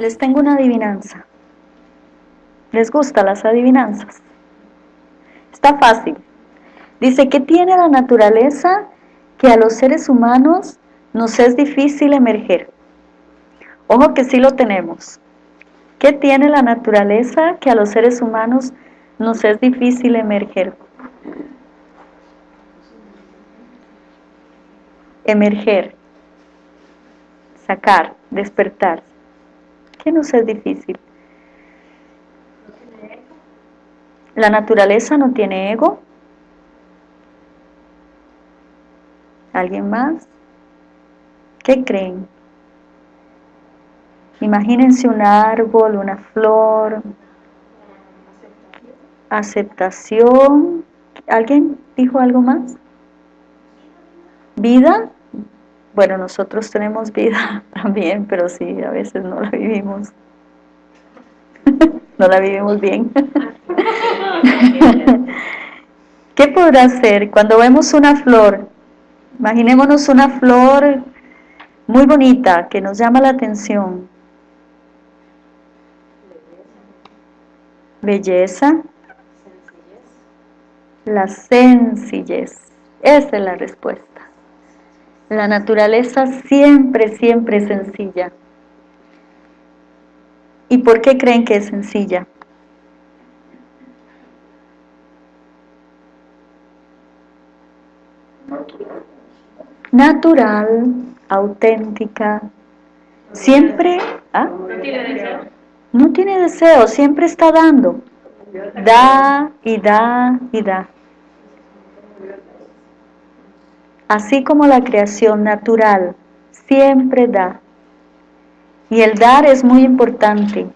les tengo una adivinanza. ¿Les gustan las adivinanzas? Está fácil. Dice, ¿qué tiene la naturaleza que a los seres humanos nos es difícil emerger? Ojo que sí lo tenemos. ¿Qué tiene la naturaleza que a los seres humanos nos es difícil emerger? Emerger, sacar, despertar. ¿Qué nos es difícil? La naturaleza no tiene ego. ¿Alguien más? ¿Qué creen? Imagínense un árbol, una flor, aceptación. ¿Alguien dijo algo más? ¿Vida? Bueno, nosotros tenemos vida también, pero sí, a veces no la vivimos. no la vivimos bien. ¿Qué podrá ser cuando vemos una flor? Imaginémonos una flor muy bonita que nos llama la atención. Belleza. La sencillez. Esa es la respuesta. La naturaleza siempre, siempre es sencilla. ¿Y por qué creen que es sencilla? Natural, auténtica, siempre... ¿ah? No tiene deseo. No tiene deseo, siempre está dando. Da y da y da. Así como la creación natural siempre da. Y el dar es muy importante.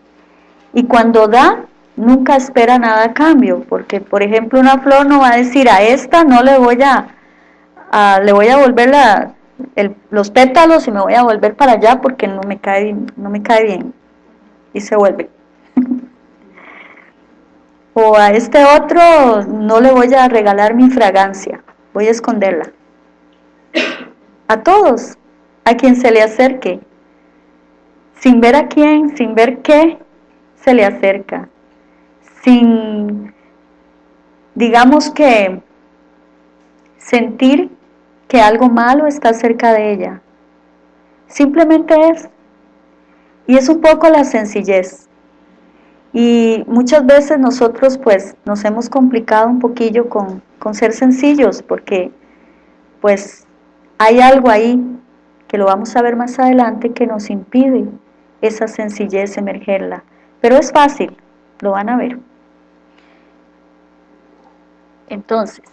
Y cuando da, nunca espera nada a cambio, porque por ejemplo una flor no va a decir a esta no le voy a, le voy a volver los pétalos y me voy a volver para allá porque no me cae, no me cae bien. Y se vuelve. o a este otro no le voy a regalar mi fragancia, voy a esconderla. A todos, a quien se le acerque, sin ver a quién, sin ver qué se le acerca, sin, digamos que, sentir que algo malo está cerca de ella. Simplemente es. Y es un poco la sencillez. Y muchas veces nosotros pues nos hemos complicado un poquillo con, con ser sencillos porque pues hay algo ahí que lo vamos a ver más adelante que nos impide esa sencillez emergerla. Pero es fácil, lo van a ver. Entonces,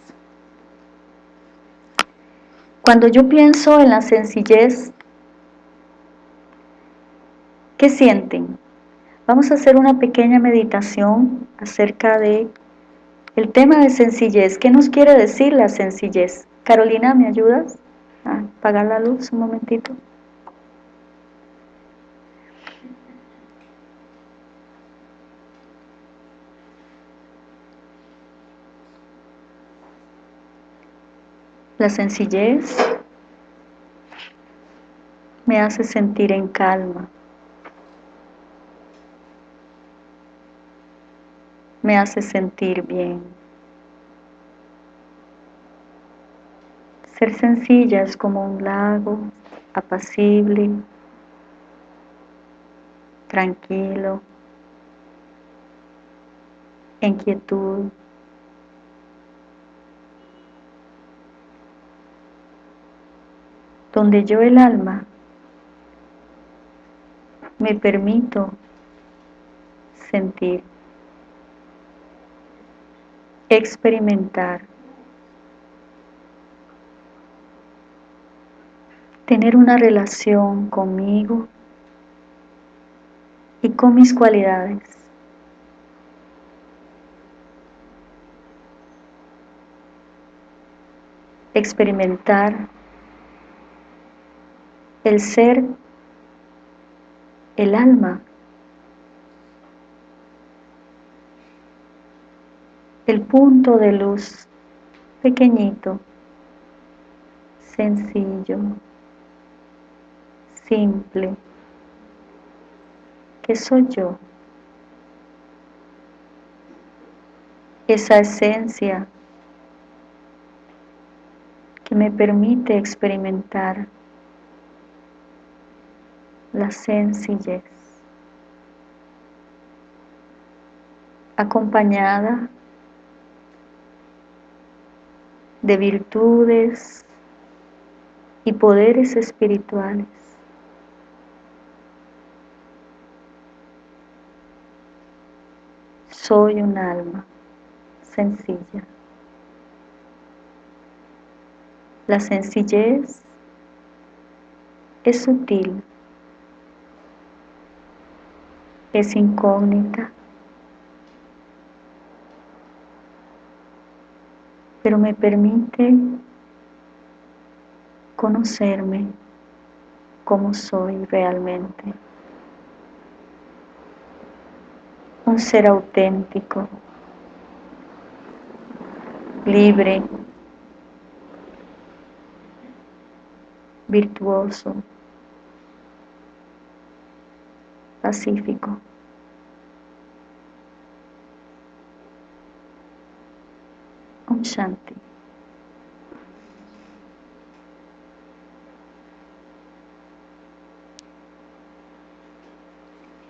cuando yo pienso en la sencillez, ¿qué sienten? Vamos a hacer una pequeña meditación acerca de el tema de sencillez. ¿Qué nos quiere decir la sencillez? Carolina, ¿me ayudas? Apagar la luz un momentito. La sencillez me hace sentir en calma. Me hace sentir bien. Ser sencilla es como un lago apacible, tranquilo, en quietud. Donde yo el alma me permito sentir, experimentar, tener una relación conmigo y con mis cualidades. Experimentar el ser, el alma, el punto de luz pequeñito, sencillo, simple, que soy yo. Esa esencia que me permite experimentar la sencillez, acompañada de virtudes y poderes espirituales. Soy un alma sencilla. La sencillez es sutil, es incógnita, pero me permite conocerme como soy realmente. Un ser auténtico, libre, virtuoso, pacífico. Un Shanti.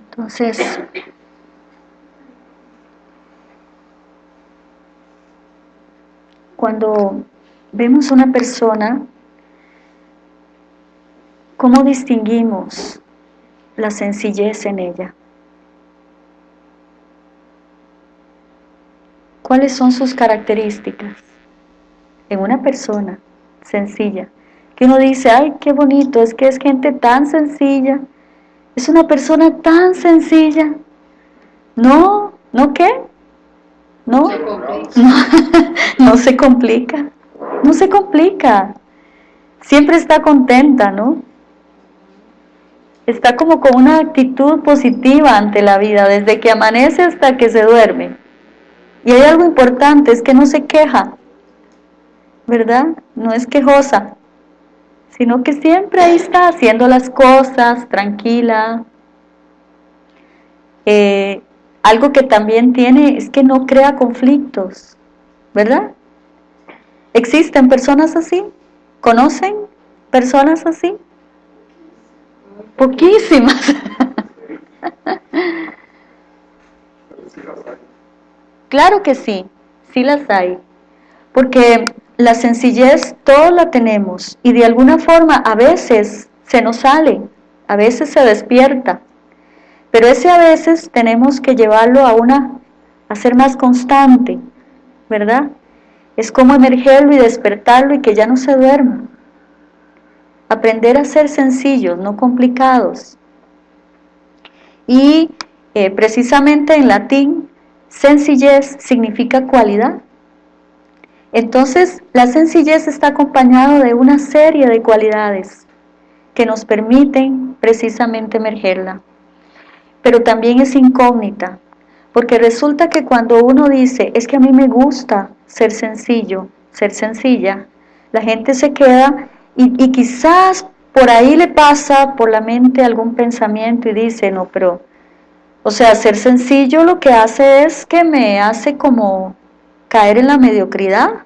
Entonces, cuando vemos una persona, ¿cómo distinguimos la sencillez en ella? ¿Cuáles son sus características? En una persona sencilla, que uno dice, ay, qué bonito, es que es gente tan sencilla, es una persona tan sencilla. No, ¿no qué? ¿No? No, se complica. No se complica. Siempre está contenta, ¿no? Está como con una actitud positiva ante la vida, desde que amanece hasta que se duerme. Y hay algo importante, es que no se queja, ¿verdad? No es quejosa sino que siempre ahí está haciendo las cosas tranquila. Eh, algo que también tiene es que no crea conflictos, ¿verdad? ¿Existen personas así? ¿Conocen personas así? Poquísimas. claro que sí, sí las hay. Porque la sencillez todos la tenemos y de alguna forma a veces se nos sale, a veces se despierta, pero ese a veces tenemos que llevarlo a una, a ser más constante, ¿verdad? Es como emergerlo y despertarlo y que ya no se duerma. Aprender a ser sencillos, no complicados. Y eh, precisamente en latín, sencillez significa cualidad. Entonces, la sencillez está acompañada de una serie de cualidades que nos permiten precisamente emergerla. Pero también es incógnita, porque resulta que cuando uno dice, es que a mí me gusta ser sencillo, ser sencilla, la gente se queda y, y quizás por ahí le pasa por la mente algún pensamiento y dice, no, pero, o sea, ser sencillo lo que hace es que me hace como caer en la mediocridad,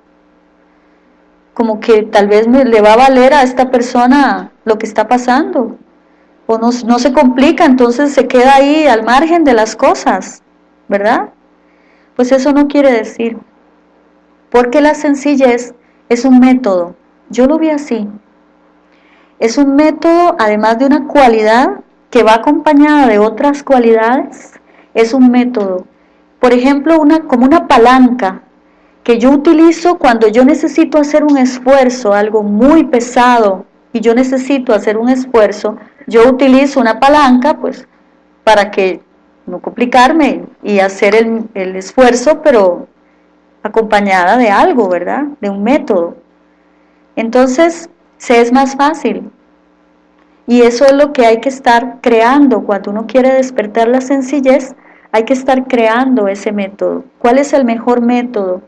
como que tal vez me, le va a valer a esta persona lo que está pasando, o no, se complica, entonces se queda ahí al margen de las cosas, ¿verdad? Pues eso no quiere decir, porque la sencillez es un método, yo lo vi así, es un método además de una cualidad que va acompañada de otras cualidades, es un método, por ejemplo, una, como una palanca que yo utilizo cuando yo necesito hacer un esfuerzo, algo muy pesado, y yo necesito hacer un esfuerzo, yo utilizo una palanca, pues, para que no complicarme y hacer el, el esfuerzo, pero acompañada de algo, ¿verdad? De un método. Entonces, se es más fácil. Y eso es lo que hay que estar creando cuando uno quiere despertar la sencillez, hay que estar creando ese método. ¿Cuál es el mejor método?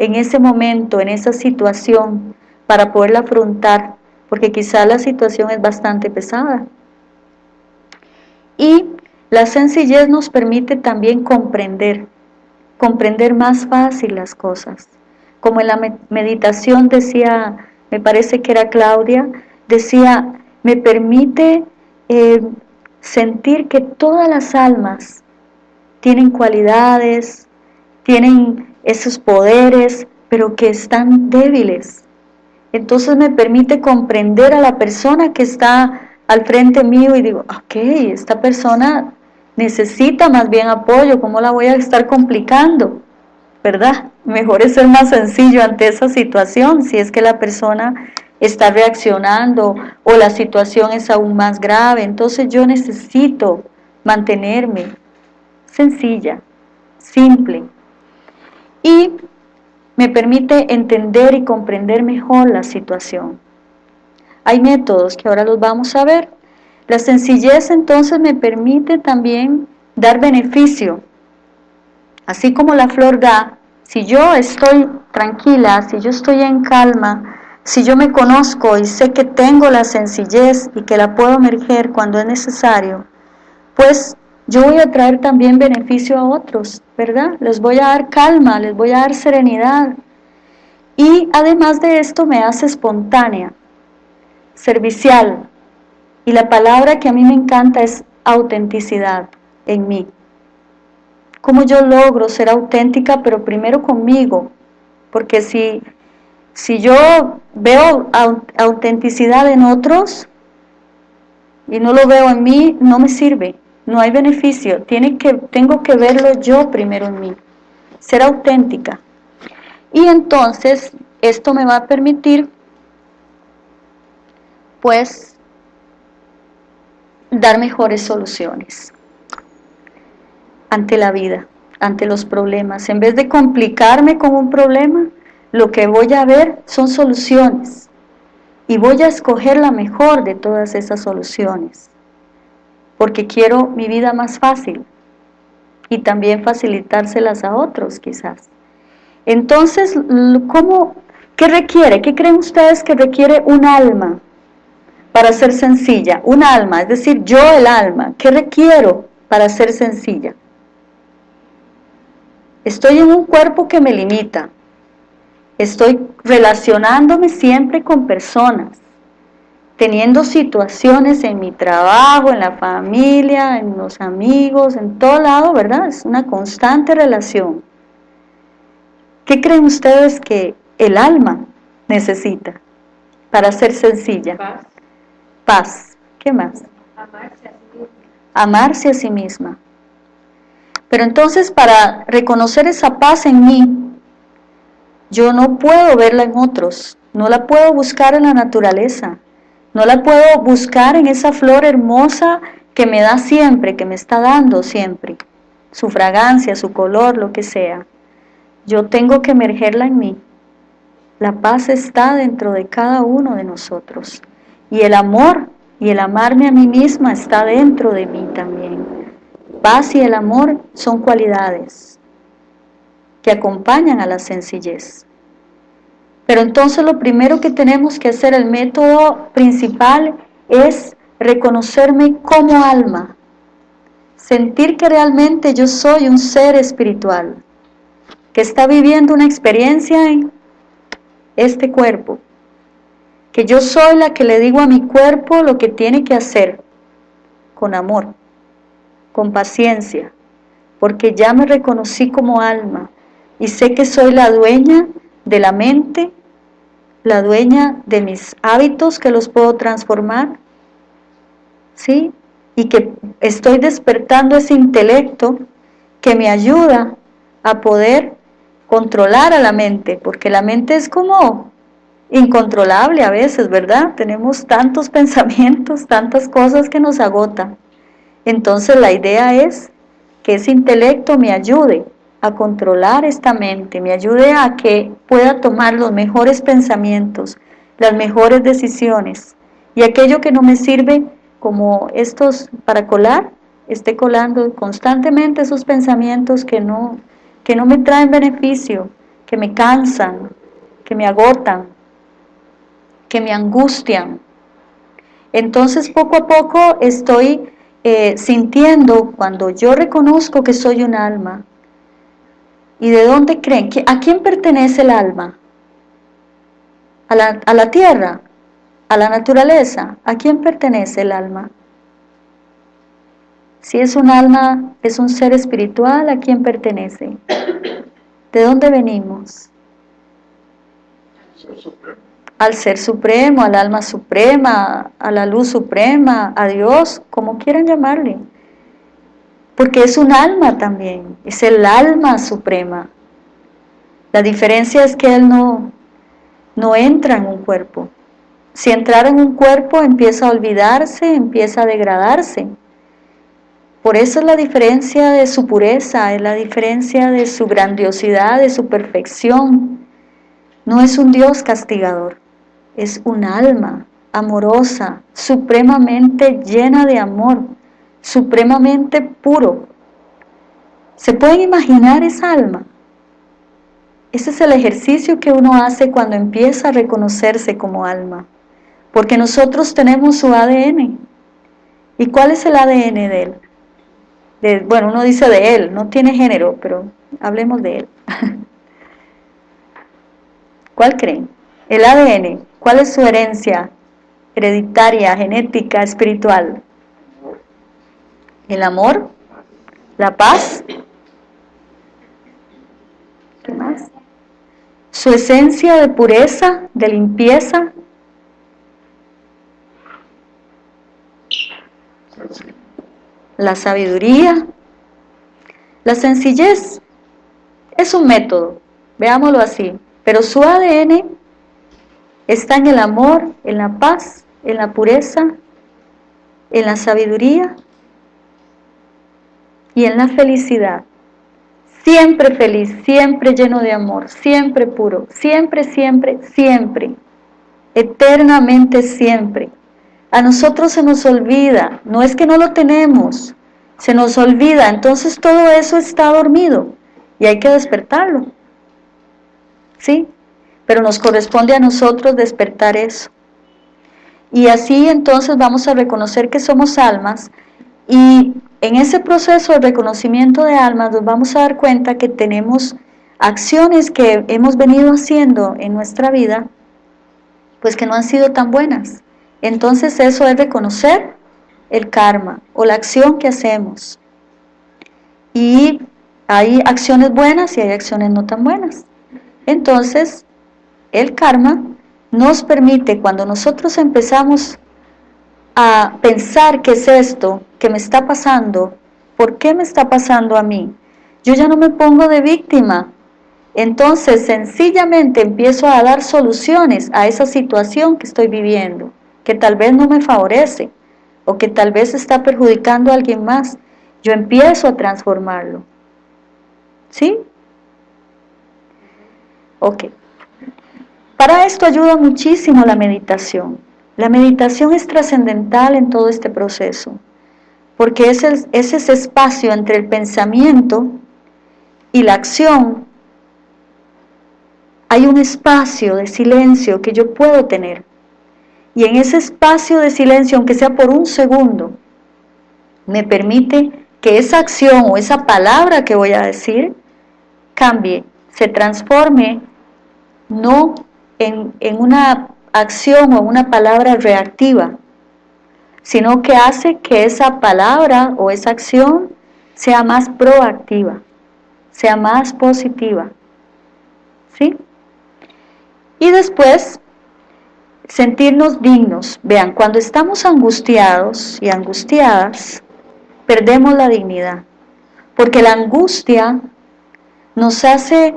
en ese momento, en esa situación, para poderla afrontar, porque quizá la situación es bastante pesada. Y La sencillez nos permite también comprender, comprender más fácil las cosas. Como en la meditación decía, me parece que era Claudia, decía, me permite eh, sentir que todas las almas tienen cualidades, tienen esos poderes, pero que están débiles. Entonces me permite comprender a la persona que está al frente mío y digo, ok, esta persona necesita más bien apoyo, ¿cómo la voy a estar complicando? ¿Verdad? Mejor es ser más sencillo ante esa situación, si es que la persona está reaccionando o la situación es aún más grave. Entonces yo necesito mantenerme sencilla, simple. Y me permite entender y comprender mejor la situación. Hay métodos que ahora los vamos a ver. La sencillez entonces me permite también dar beneficio. Así como la flor da, si yo estoy tranquila, si yo estoy en calma, si yo me conozco y sé que tengo la sencillez y que la puedo emerger cuando es necesario, pues yo voy a traer también beneficio a otros, ¿verdad? Les voy a dar calma, les voy a dar serenidad. Y además de esto me hace espontánea, servicial, y la palabra que a mí me encanta es autenticidad en mí. ¿Cómo yo logro ser auténtica, pero primero conmigo? Porque si, si yo veo autenticidad en otros y no lo veo en mí, no me sirve, no hay beneficio. Tengo que verlo yo primero en mí, ser auténtica. Y entonces esto me va a permitir, pues, dar mejores soluciones ante la vida, ante los problemas. En vez de complicarme con un problema, lo que voy a ver son soluciones y voy a escoger la mejor de todas esas soluciones, porque quiero mi vida más fácil y también facilitárselas a otros quizás. Entonces, ¿cómo, ¿qué requiere? ¿Qué creen ustedes que requiere un alma? para ser sencilla, un alma, es decir, yo el alma, ¿qué requiero para ser sencilla? Estoy en un cuerpo que me limita, estoy relacionándome siempre con personas, teniendo situaciones en mi trabajo, en la familia, en los amigos, en todo lado, ¿verdad? Es una constante relación. ¿Qué creen ustedes que el alma necesita para ser sencilla? Paz. ¿Qué más? Amarse a sí misma. Amarse a sí misma. Pero entonces para reconocer esa paz en mí, yo no puedo verla en otros, no la puedo buscar en la naturaleza, no la puedo buscar en esa flor hermosa que me da siempre, que me está dando siempre, su fragancia, su color, lo que sea. Yo tengo que emergerla en mí. La paz está dentro de cada uno de nosotros. Y el amor y el amarme a mí misma está dentro de mí también. Paz y el amor son cualidades que acompañan a la sencillez. Pero entonces lo primero que tenemos que hacer, el método principal, es reconocerme como alma. Sentir que realmente yo soy un ser espiritual, que está viviendo una experiencia en este cuerpo que yo soy la que le digo a mi cuerpo lo que tiene que hacer, con amor, con paciencia, porque ya me reconocí como alma y sé que soy la dueña de la mente, la dueña de mis hábitos que los puedo transformar, ¿sí? Y que estoy despertando ese intelecto que me ayuda a poder controlar a la mente, porque la mente es como incontrolable a veces, ¿verdad? Tenemos tantos pensamientos, tantas cosas que nos agotan. Entonces la idea es que ese intelecto me ayude a controlar esta mente, me ayude a que pueda tomar los mejores pensamientos, las mejores decisiones y aquello que no me sirve como estos para colar, esté colando constantemente esos pensamientos que no, que no me traen beneficio, que me cansan, que me agotan, que me angustian. Entonces poco a poco estoy eh, sintiendo cuando yo reconozco que soy un alma. ¿Y de dónde creen? ¿A quién pertenece el alma? ¿A la, a la tierra? ¿A la naturaleza? ¿A quién pertenece el alma? Si es un alma, es un ser espiritual, ¿a quién pertenece? ¿De dónde venimos? Al ser supremo, al alma suprema, a la luz suprema, a Dios, como quieran llamarle. Porque es un alma también, es el alma suprema. La diferencia es que Él no, no entra en un cuerpo. Si entrara en un cuerpo empieza a olvidarse, empieza a degradarse. Por eso es la diferencia de su pureza, es la diferencia de su grandiosidad, de su perfección. No es un Dios castigador, es un alma amorosa, supremamente llena de amor, supremamente puro. ¿Se pueden imaginar esa alma? Ese es el ejercicio que uno hace cuando empieza a reconocerse como alma, porque nosotros tenemos su ADN. ¿Y cuál es el ADN de él? bueno, uno dice de él, no tiene género, pero hablemos de él. ¿Cuál creen? El ADN, ¿cuál es su herencia hereditaria, genética, espiritual? El amor, la paz, ¿qué más? Su esencia de pureza, de limpieza, la sabiduría, la sencillez es un método, veámoslo así, pero su ADN está en el amor, en la paz, en la pureza, en la sabiduría y en la felicidad. Siempre feliz, siempre lleno de amor, siempre puro, siempre, siempre, siempre, eternamente siempre. A nosotros se nos olvida, no es que no lo tenemos, se nos olvida, entonces todo eso está dormido y hay que despertarlo. ¿Sí? Pero nos corresponde a nosotros despertar eso. Y así entonces vamos a reconocer que somos almas y en ese proceso de reconocimiento de almas nos vamos a dar cuenta que tenemos acciones que hemos venido haciendo en nuestra vida pues que no han sido tan buenas entonces eso es reconocer el karma o la acción que hacemos. Y hay acciones buenas y hay acciones no tan buenas. Entonces, el karma nos permite, cuando nosotros empezamos a pensar qué es esto que me está pasando, ¿por qué me está pasando a mí? Yo ya no me pongo de víctima, entonces sencillamente empiezo a dar soluciones a esa situación que estoy viviendo que tal vez no me favorece o que tal vez está perjudicando a alguien más, yo empiezo a transformarlo. ¿Sí? Ok. Para esto ayuda muchísimo la meditación. La meditación es trascendental en todo este proceso, porque es, es ese espacio entre el pensamiento y la acción. Hay un espacio de silencio que yo puedo tener y en ese espacio de silencio, aunque sea por un segundo, me permite que esa acción o esa palabra que voy a decir cambie, se transforme no en una acción o una palabra reactiva, sino que hace que esa palabra o esa acción sea más proactiva, sea más positiva. ¿Sí? Y después sentirnos dignos. Vean, cuando estamos angustiados y angustiadas, perdemos la dignidad. Porque la angustia nos hace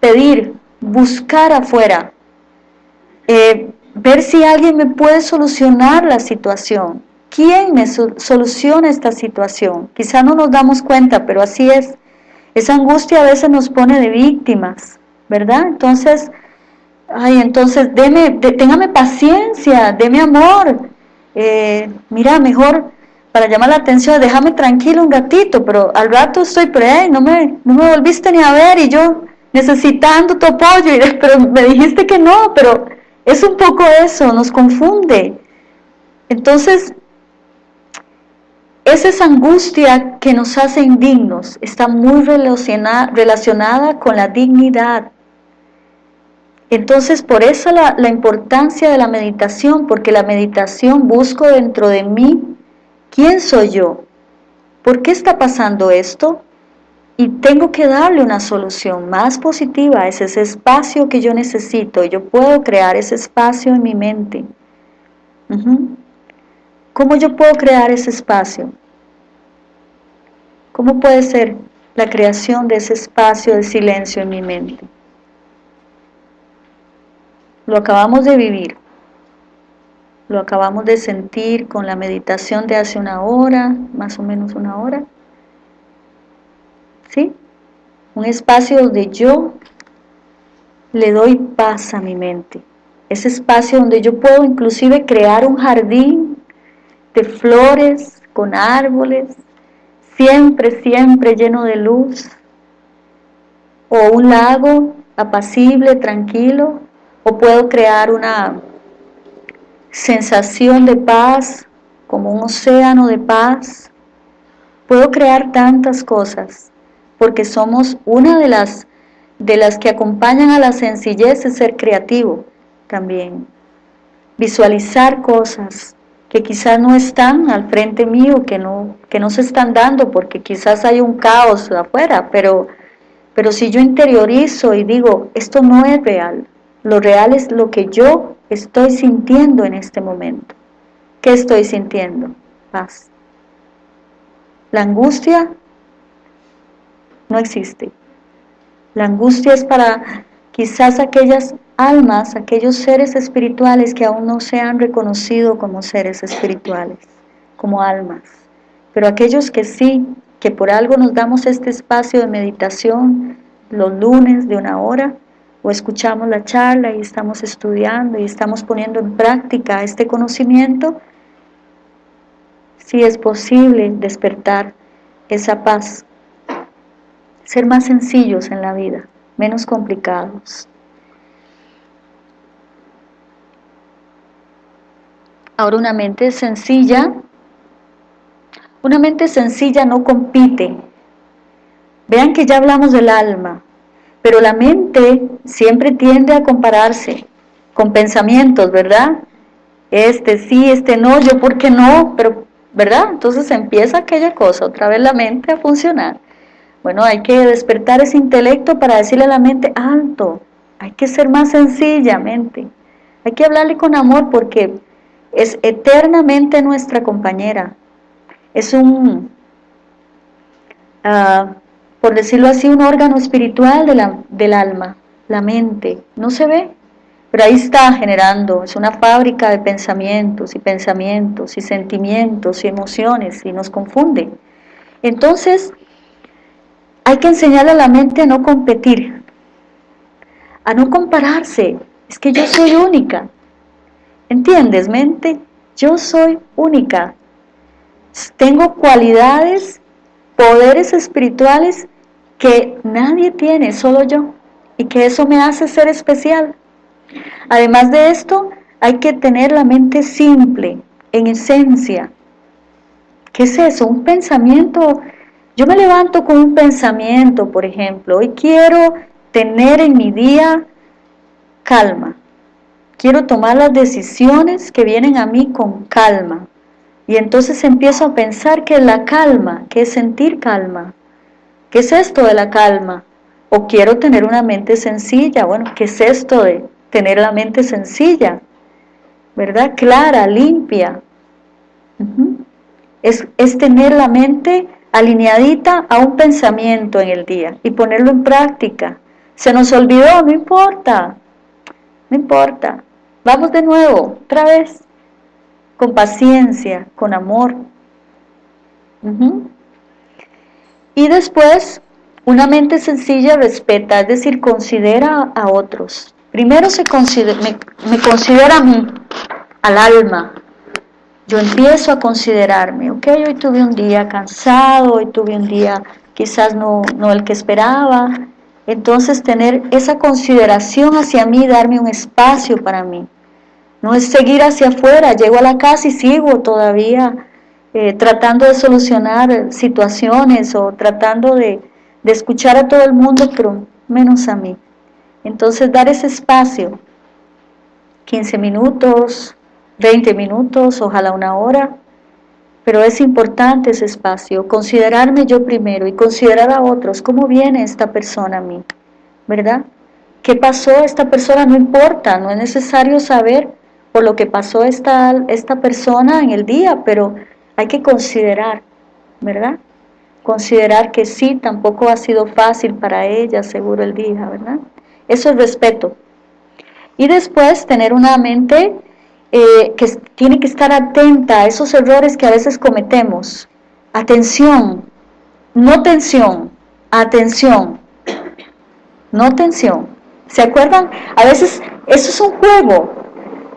pedir, buscar afuera, eh, ver si alguien me puede solucionar la situación. ¿Quién me soluciona esta situación? Quizá no nos damos cuenta, pero así es. Esa angustia a veces nos pone de víctimas, ¿verdad? Entonces, ay, entonces, deme, téngame paciencia, deme amor, eh, mira, mejor para llamar la atención, déjame tranquilo un gatito, pero al rato estoy, pero no, me, no me volviste ni a ver y yo necesitando tu apoyo, y, pero me dijiste que no, pero es un poco eso, nos confunde. Entonces, es esa angustia que nos hace indignos, está muy relacionada con la dignidad. Entonces, por eso la, la, importancia de la meditación, porque la meditación busco dentro de mí, ¿quién soy yo? ¿Por qué está pasando esto? Y tengo que darle una solución más positiva, es ese espacio que yo necesito, yo puedo crear ese espacio en mi mente. ¿Cómo yo puedo crear ese espacio? ¿Cómo puede ser la creación de ese espacio de silencio en mi mente? Lo acabamos de vivir, lo acabamos de sentir con la meditación de hace una hora, más o menos una hora. Un espacio donde yo le doy paz a mi mente. Ese espacio donde yo puedo inclusive crear un jardín de flores, con árboles, siempre, siempre lleno de luz, o un lago apacible, tranquilo, o puedo crear una sensación de paz, como un océano de paz. Puedo crear tantas cosas, porque somos una de las, de las que acompañan a la sencillez de ser creativo también. Visualizar cosas, que quizás no están al frente mío, que no, que no se están dando porque quizás hay un caos afuera, pero, pero si yo interiorizo y digo, esto no es real, lo real es lo que yo estoy sintiendo en este momento. ¿Qué estoy sintiendo? Paz. La angustia no existe. La angustia es para quizás aquellas almas, aquellos seres espirituales que aún no se han reconocido como seres espirituales, como almas. Pero aquellos que sí, que por algo nos damos este espacio de meditación los lunes de una hora, o escuchamos la charla y estamos estudiando y estamos poniendo en práctica este conocimiento, sí es posible despertar esa paz, ser más sencillos en la vida, menos complicados. Ahora una mente sencilla, una mente sencilla no compite. Vean que ya hablamos del alma, pero la mente siempre tiende a compararse con pensamientos, ¿verdad? Este sí, este no, yo por qué no, pero, ¿verdad? Entonces empieza aquella cosa, otra vez la mente a funcionar. Bueno, hay que despertar ese intelecto para decirle a la mente, alto, hay que ser más sencillamente. Hay que hablarle con amor porque es eternamente nuestra compañera. Es un, uh, por decirlo así, un órgano espiritual de la, del alma, la mente. No se ve, pero ahí está generando, es una fábrica de pensamientos y pensamientos y sentimientos y emociones y nos confunde. Entonces, hay que enseñarle a la mente a no competir, a no compararse. Es que yo soy única, ¿Entiendes, mente? Yo soy única. Tengo cualidades, poderes espirituales que nadie tiene, solo yo. Y que eso me hace ser especial. Además de esto, hay que tener la mente simple, en esencia. ¿Qué es eso? Un pensamiento. Yo me levanto con un pensamiento, por ejemplo. Hoy quiero tener en mi día calma quiero tomar las decisiones que vienen a mí con calma. Y entonces empiezo a pensar que la calma, que es sentir calma. ¿Qué es esto de la calma? O quiero tener una mente sencilla. Bueno, ¿qué es esto de tener la mente sencilla? ¿Verdad? Clara, limpia. es, es tener la mente alineadita a un pensamiento en el día y ponerlo en práctica. Se nos olvidó, no importa, no importa. Vamos de nuevo, otra vez, con paciencia, con amor. Y después, una mente sencilla respeta, es decir, considera a otros. Primero se me, me considera a mí, al alma. Yo empiezo a considerarme, ok, hoy tuve un día cansado, hoy tuve un día quizás no, no el que esperaba. Entonces tener esa consideración hacia mí, darme un espacio para mí. No es seguir hacia afuera, llego a la casa y sigo todavía eh, tratando de solucionar situaciones o tratando de, de escuchar a todo el mundo, pero menos a mí. Entonces dar ese espacio, 15 minutos, 20 minutos, ojalá una hora, pero es importante ese espacio, considerarme yo primero y considerar a otros, cómo viene esta persona a mí, ¿verdad? ¿Qué pasó esta persona? No importa, no es necesario saber por lo que pasó esta, esta persona en el día, pero hay que considerar, ¿verdad? Considerar que sí, tampoco ha sido fácil para ella, seguro el día, ¿verdad? Eso es respeto. Y después tener una mente eh, que tiene que estar atenta a esos errores que a veces cometemos. Atención, no tensión, atención, no tensión. ¿Se acuerdan? A veces eso es un juego.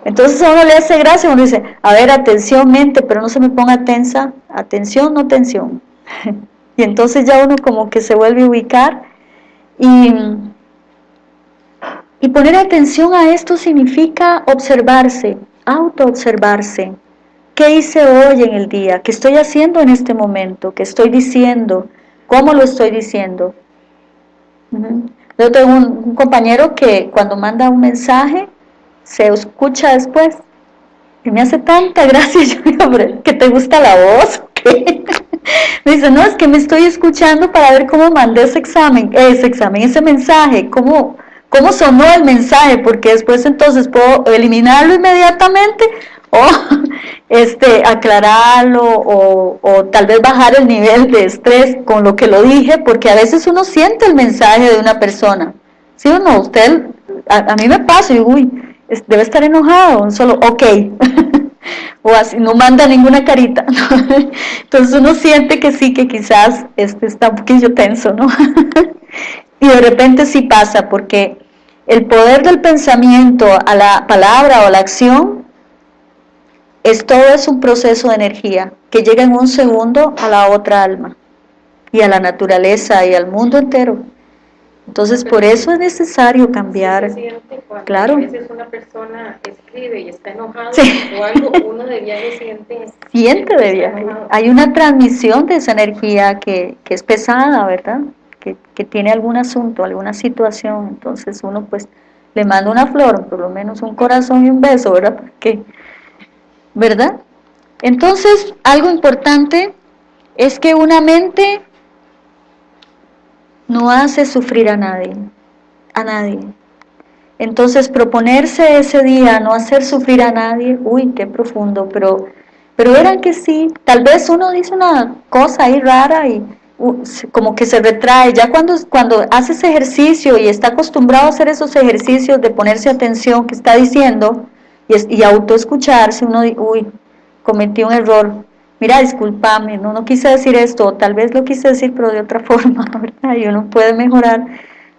Entonces a uno le hace gracia, uno dice, a ver, atención, mente, pero no se me ponga tensa. Atención, no tensión. y entonces ya uno como que se vuelve a ubicar. Y, y poner atención a esto significa observarse, autoobservarse. ¿Qué hice hoy en el día? ¿Qué estoy haciendo en este momento? ¿Qué estoy diciendo? ¿Cómo lo estoy diciendo? Yo tengo un, compañero que cuando manda un mensaje, se escucha después. Y me hace tanta gracia, yo digo, que te gusta la voz. me dice, no, es que me estoy escuchando para ver cómo mandé ese examen, ese examen, ese mensaje, cómo, cómo sonó el mensaje, porque después entonces puedo eliminarlo inmediatamente o este, aclararlo o, tal vez bajar el nivel de estrés con lo que lo dije, porque a veces uno siente el mensaje de una persona. ¿Sí o no? Usted, a, mí me pasa y uy, debe estar enojado, solo ok. o así, no manda ninguna carita. Entonces uno siente que sí, que quizás este está un poquillo tenso, ¿no? y de repente sí pasa, porque el poder del pensamiento a la palabra o a la acción es todo es un proceso de energía que llega en un segundo a la otra alma y a la naturaleza y al mundo entero. Entonces, por eso es necesario cambiar. claro. A veces una persona escribe y está enojada o algo, uno de viaje siente. Siente de viaje. Hay una transmisión de esa energía que, que es pesada, ¿verdad? Que, tiene algún asunto, alguna situación. Entonces, uno pues le manda una flor, por lo menos un corazón y un beso, ¿verdad? ¿verdad? Entonces, algo importante es que una mente no hace sufrir a nadie, a nadie. Entonces, proponerse ese día no hacer sufrir a nadie, uy, qué profundo, pero, pero verán que sí, tal vez uno dice una cosa ahí rara y como que se retrae, ya cuando, cuando hace ese ejercicio y está acostumbrado a hacer esos ejercicios de ponerse atención que está diciendo, y, y autoescucharse, uno dice, uy, cometí un error, mira, discúlpame, no, no quise decir esto, tal vez lo quise decir, pero de otra forma, ¿verdad? Y uno puede mejorar.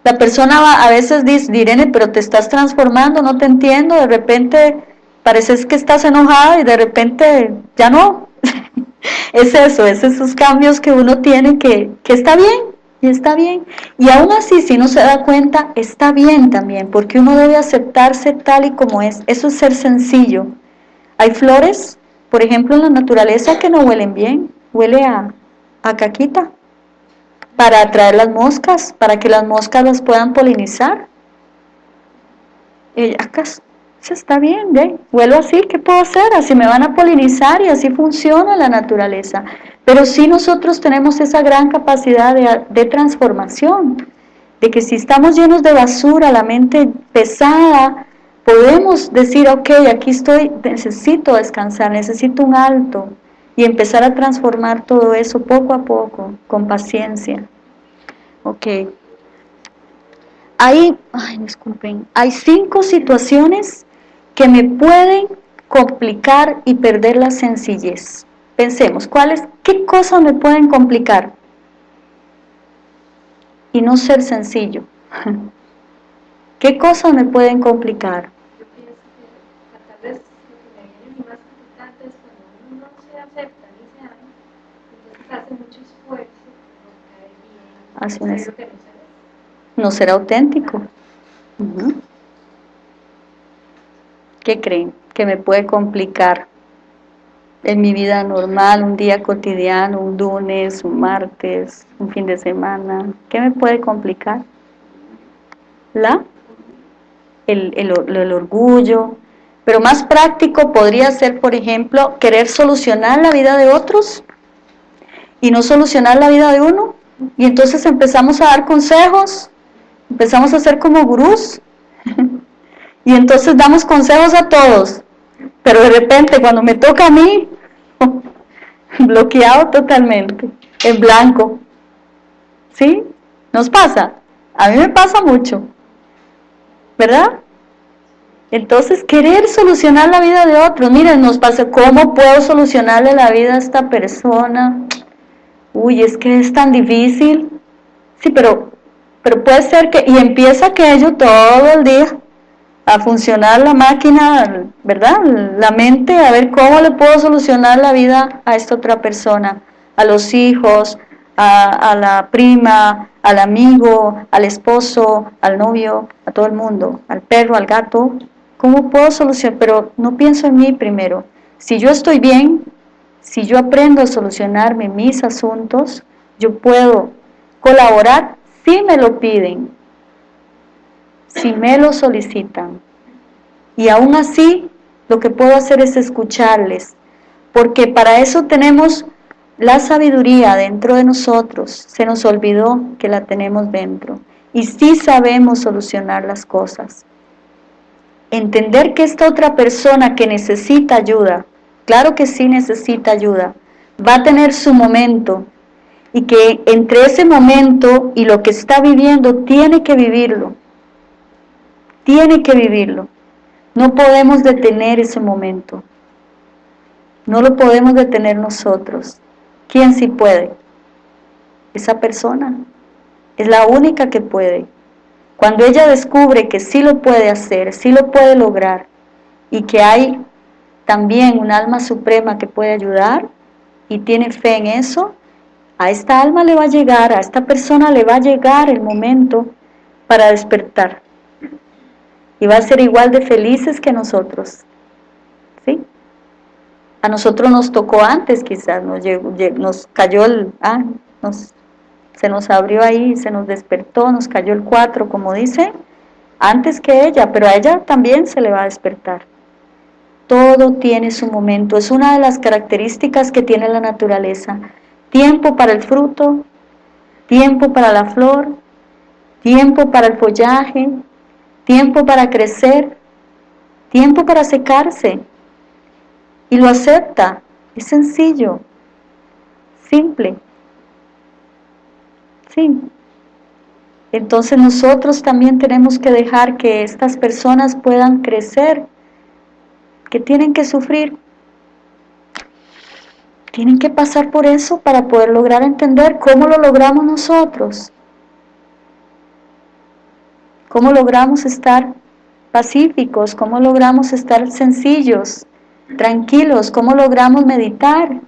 La persona va, a veces dice, Irene, pero te estás transformando, no te entiendo, de repente pareces que estás enojada y de repente ya no. es eso, es esos cambios que uno tiene que, que está bien, y está bien. Y aún así, si no se da cuenta, está bien también, porque uno debe aceptarse tal y como es. Eso es ser sencillo. Hay flores, por ejemplo, en la naturaleza que no huelen bien, huele a, a caquita, para atraer las moscas, para que las moscas las puedan polinizar. Y acá está bien, ¿ve? Huelo así, ¿qué puedo hacer? Así me van a polinizar y así funciona la naturaleza. Pero sí nosotros tenemos esa gran capacidad de, transformación, de que si estamos llenos de basura, la mente pesada, podemos decir, ok, aquí estoy, necesito descansar, necesito un alto, y empezar a transformar todo eso poco a poco, con paciencia. Ok. Hay, ay, disculpen, hay cinco situaciones que me pueden complicar y perder la sencillez. Pensemos, ¿cuáles, ¿qué cosas me pueden complicar? Y no ser sencillo. ¿Qué cosas me pueden complicar? Yo pienso que tal vez lo que me viene más complicante es cuando uno no se acepta ni se ama, entonces hace mucho esfuerzo por caer bien, hace no, no ser auténtico. ¿Qué creen? Que me puede complicar en mi vida normal, un día cotidiano, un lunes, un martes, un fin de semana? ¿Qué me puede complicar? La, el, el orgullo, pero más práctico podría ser, por ejemplo, querer solucionar la vida de otros y no solucionar la vida de uno. Y entonces empezamos a dar consejos, empezamos a ser como gurús, y entonces damos consejos a todos, pero de repente cuando me toca a mí, bloqueado totalmente, en blanco. ¿Sí? ¿Nos pasa? A mí me pasa mucho, ¿verdad? Entonces, querer solucionar la vida de otros. Miren, nos pasa, ¿cómo puedo solucionarle la vida a esta persona? Uy, es que es tan difícil. Sí, pero, pero puede ser que, y empieza aquello todo el día, a funcionar la máquina, ¿verdad? La mente, a ver cómo le puedo solucionar la vida a esta otra persona, a los hijos, a, la prima, al amigo, al esposo, al novio, a todo el mundo, al perro, al gato. ¿Cómo puedo solucionar? Pero no pienso en mí primero. Si yo estoy bien, si yo aprendo a solucionarme mis asuntos, yo puedo colaborar si me lo piden, si me lo solicitan. Y aún así, lo que puedo hacer es escucharles, porque para eso tenemos la sabiduría dentro de nosotros. Se nos olvidó que la tenemos dentro. Y sí sabemos solucionar las cosas. Entender que esta otra persona que necesita ayuda, claro que sí necesita ayuda, va a tener su momento, y que entre ese momento y lo que está viviendo tiene que vivirlo tiene que vivirlo. No podemos detener ese momento. No lo podemos detener nosotros. ¿Quién sí puede? Esa persona. Es la única que puede. Cuando ella descubre que sí lo puede hacer, sí lo puede lograr, y que hay también un alma suprema que puede ayudar, y tiene fe en eso, a esta alma le va a llegar, a esta persona le va a llegar el momento para despertar y va a ser igual de felices que nosotros. ¿Sí? A nosotros nos tocó antes quizás, nos, nos cayó el... Ah, se nos abrió ahí, se nos despertó, nos cayó el 4, como dice, antes que ella, pero a ella también se le va a despertar. Todo tiene su momento, es una de las características que tiene la naturaleza. Tiempo para el fruto, tiempo para la flor, tiempo para el follaje, tiempo para crecer, tiempo para secarse. Y lo acepta. Es sencillo, simple. Sí. Entonces nosotros también tenemos que dejar que estas personas puedan crecer, que tienen que sufrir. Tienen que pasar por eso para poder lograr entender cómo lo logramos nosotros. ¿Cómo logramos estar pacíficos? ¿Cómo logramos estar sencillos, tranquilos? ¿Cómo logramos meditar?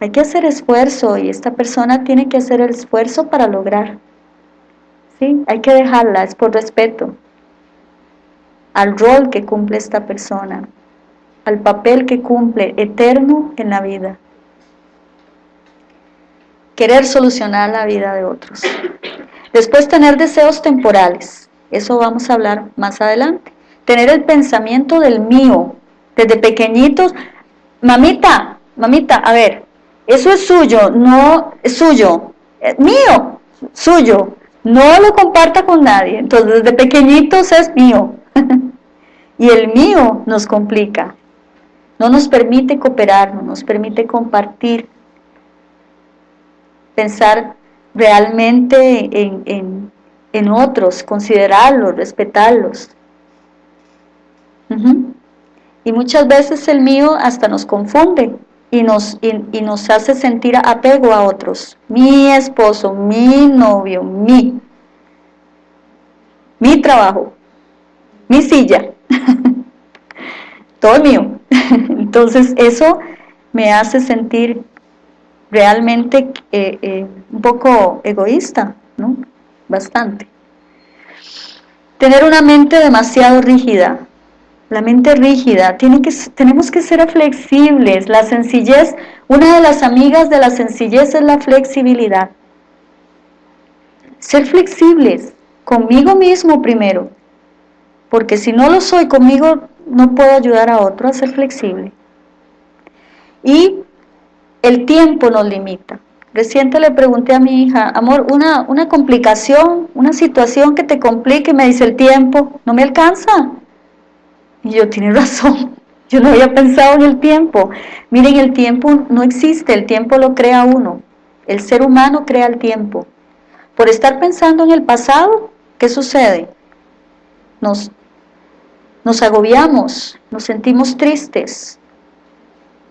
Hay que hacer esfuerzo y esta persona tiene que hacer el esfuerzo para lograr. ¿Sí? Hay que dejarla, es por respeto al rol que cumple esta persona, al papel que cumple eterno en la vida. Querer solucionar la vida de otros. Después tener deseos temporales, eso vamos a hablar más adelante. Tener el pensamiento del mío, desde pequeñitos, mamita, mamita, a ver, eso es suyo, no es suyo, es mío, suyo, no lo comparta con nadie. Entonces desde pequeñitos es mío. y el mío nos complica, no nos permite cooperar, no nos permite compartir, pensar realmente en, en, otros, considerarlos, respetarlos. Y muchas veces el mío hasta nos confunde y nos, y, nos hace sentir apego a otros. Mi esposo, mi novio, mi, mi trabajo, mi silla, todo mío. Entonces eso me hace sentir realmente eh, eh, un poco egoísta, ¿no? Bastante. Tener una mente demasiado rígida. la mente rígida, tiene que, tenemos que ser flexibles, la sencillez, una de las amigas de la sencillez es la flexibilidad. Ser flexibles, conmigo mismo primero, porque si no lo soy conmigo, no puedo ayudar a otro a ser flexible. Y el tiempo nos limita. Reciente le pregunté a mi hija, amor, una, una complicación, una situación que te complique, me dice el tiempo, no me alcanza. Y yo, tiene razón, yo no había pensado en el tiempo. Miren, el tiempo no existe, el tiempo lo crea uno. El ser humano crea el tiempo. Por estar pensando en el pasado, ¿qué sucede? Nos, nos agobiamos, nos sentimos tristes.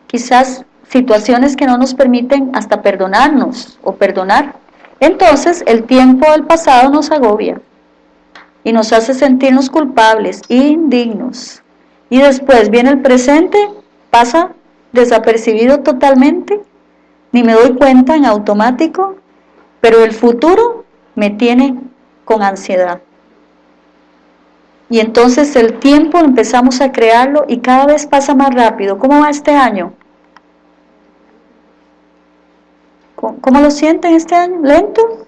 Quizás situaciones que no nos permiten hasta perdonarnos o perdonar. Entonces el tiempo del pasado nos agobia y nos hace sentirnos culpables, indignos. Y después viene el presente, pasa desapercibido totalmente, ni me doy cuenta en automático, pero el futuro me tiene con ansiedad. Y entonces el tiempo empezamos a crearlo y cada vez pasa más rápido. ¿Cómo va este año? ¿Cómo lo sienten este año? ¿Lento?